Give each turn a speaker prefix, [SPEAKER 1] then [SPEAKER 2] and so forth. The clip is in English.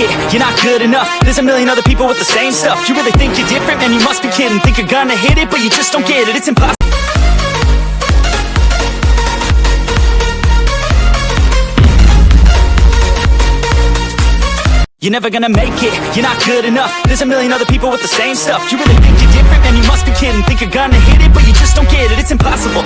[SPEAKER 1] it, you're not good enough. There's a million other people with the same stuff. You really think you're different? Man, you must be kidding. Think you're gonna hit it, but you just don't get it. It's impossible. You're never gonna make it, you're not good enough. There's a million other people with the same stuff. You really think you're different? Man, you must be kidding. Think you're gonna hit it, but you just don't get it. It's impossible.